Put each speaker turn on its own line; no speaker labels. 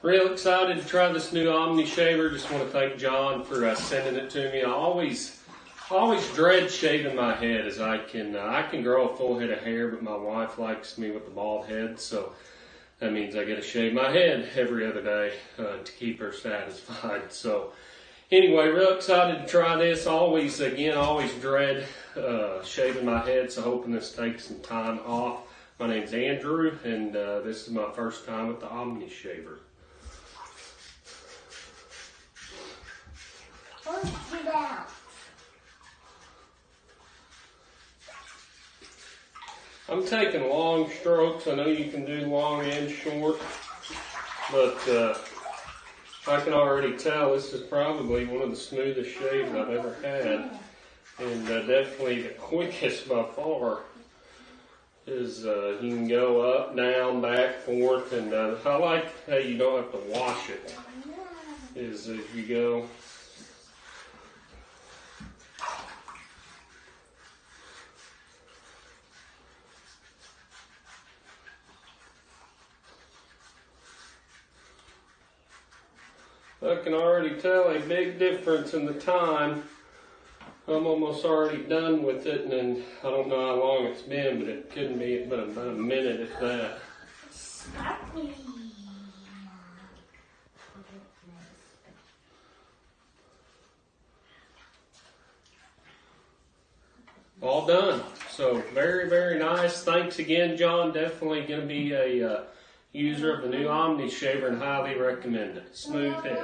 Real excited to try this new Omni shaver. Just want to thank John for uh, sending it to me. I always, always dread shaving my head as I can, uh, I can grow a full head of hair, but my wife likes me with the bald head, so that means I get to shave my head every other day uh, to keep her satisfied. So anyway, real excited to try this. Always, again, always dread uh, shaving my head, so hoping this takes some time off. My name's Andrew, and uh, this is my first time with the Omni shaver. I'm taking long strokes. I know you can do long and short, but uh, I can already tell this is probably one of the smoothest shaves I've ever had, and uh, definitely the quickest by far. Is uh, you can go up, down, back, forth, and uh, I like how you don't have to wash it. Is if you go I can already tell a big difference in the time. I'm almost already done with it, and then I don't know how long it's been, but it couldn't be but about a minute if that.
Sparkly.
All done. So very, very nice. Thanks again, John. Definitely going to be a uh, User of the new Omni shaver and highly recommend it. Smooth head.